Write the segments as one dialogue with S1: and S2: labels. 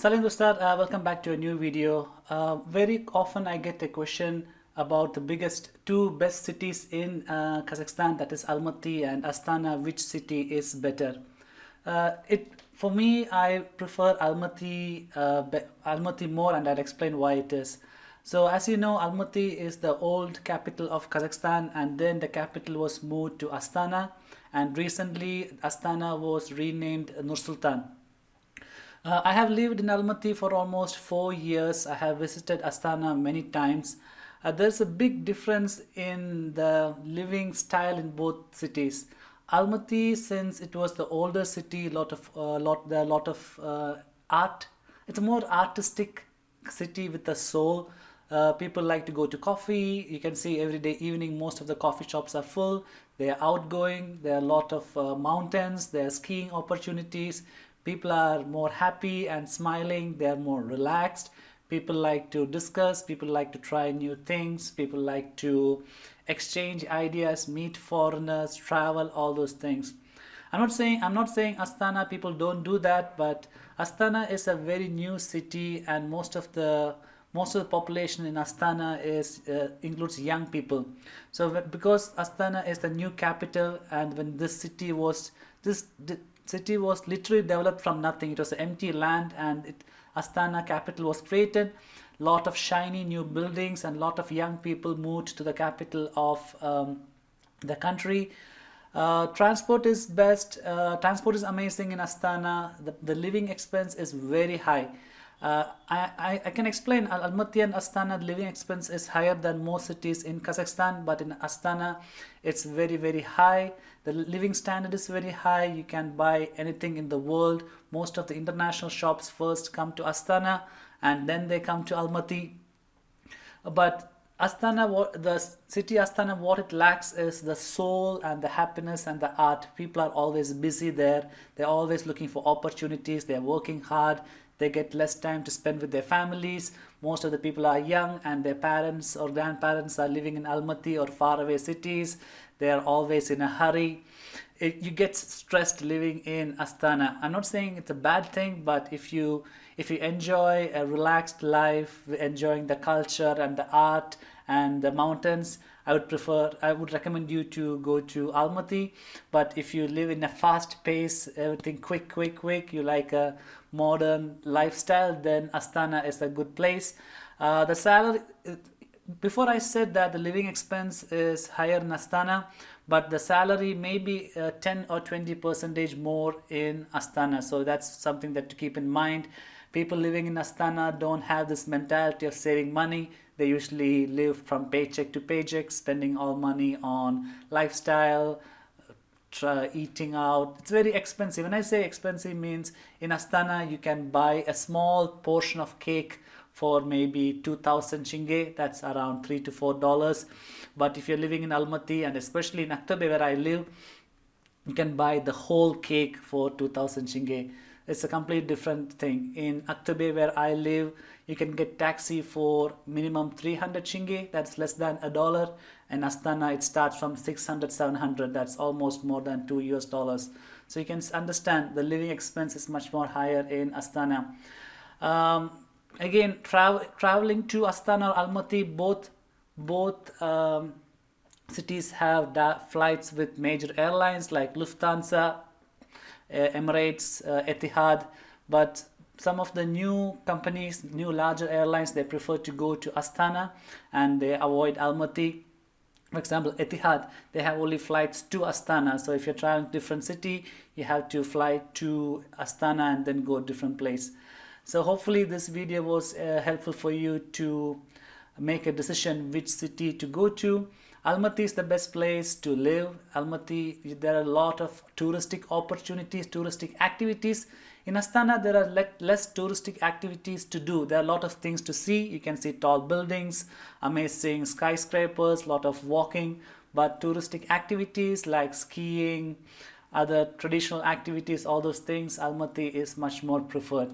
S1: Salim Dostar, uh, welcome back to a new video. Uh, very often I get a question about the biggest two best cities in uh, Kazakhstan that is Almaty and Astana which city is better? Uh, it for me I prefer Almaty uh, Almaty more and I'll explain why it is. So as you know Almaty is the old capital of Kazakhstan and then the capital was moved to Astana and recently Astana was renamed Nur-Sultan uh, I have lived in Almaty for almost four years. I have visited Astana many times. Uh, there's a big difference in the living style in both cities. Almaty, since it was the older city, lot of uh, lot there are a lot of uh, art. It's a more artistic city with a soul. Uh, people like to go to coffee. You can see every day evening most of the coffee shops are full. They are outgoing. There are a lot of uh, mountains. There are skiing opportunities people are more happy and smiling they are more relaxed people like to discuss people like to try new things people like to exchange ideas meet foreigners travel all those things i'm not saying i'm not saying astana people don't do that but astana is a very new city and most of the most of the population in Astana is uh, includes young people. So because Astana is the new capital and when this city was this city was literally developed from nothing. It was empty land and it, Astana capital was created. Lot of shiny new buildings and lot of young people moved to the capital of um, the country. Uh, transport is best. Uh, transport is amazing in Astana. The, the living expense is very high. Uh, I, I, can explain Almaty and Astana living expense is higher than most cities in Kazakhstan but in Astana it's very very high the living standard is very high you can buy anything in the world most of the international shops first come to Astana and then they come to Almaty but Astana, what the city Astana, what it lacks is the soul and the happiness and the art. People are always busy there. They're always looking for opportunities. They're working hard they get less time to spend with their families. Most of the people are young and their parents or grandparents are living in Almaty or faraway cities. They are always in a hurry. It, you get stressed living in Astana. I'm not saying it's a bad thing but if you if you enjoy a relaxed life enjoying the culture and the art and the mountains I would prefer I would recommend you to go to Almaty. But if you live in a fast pace everything quick quick quick you like a modern lifestyle then Astana is a good place. Uh, the salary before I said that the living expense is higher in Astana but the salary may be uh, 10 or 20 percentage more in Astana. So that's something that to keep in mind people living in Astana don't have this mentality of saving money. They usually live from paycheck to paycheck spending all money on lifestyle uh, eating out. It's very expensive. When I say expensive means in Astana you can buy a small portion of cake for maybe 2000 tenge that's around three to four dollars. But if you're living in Almaty and especially in Aktobe where I live you can buy the whole cake for 2000 tenge it's a completely different thing. In Aktobe where I live you can get taxi for minimum 300 tenge that's less than a dollar. And Astana it starts from 600 700 that's almost more than 2 US dollars. So you can understand the living expense is much more higher in Astana. Um, again tra traveling to Astana or Almaty both both um, cities have flights with major airlines like Lufthansa Emirates uh, Etihad but some of the new companies, new larger airlines, they prefer to go to Astana and they avoid Almaty. For example, Etihad, they have only flights to Astana. So if you're traveling to different city, you have to fly to Astana and then go different place. So hopefully this video was uh, helpful for you to make a decision which city to go to. Almaty is the best place to live. Almaty, there are a lot of touristic opportunities, touristic activities. In Astana, there are less touristic activities to do. There are a lot of things to see. You can see tall buildings, amazing skyscrapers, lot of walking. But touristic activities like skiing, other traditional activities, all those things, Almaty is much more preferred.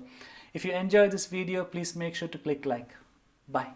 S1: If you enjoy this video, please make sure to click like. Bye.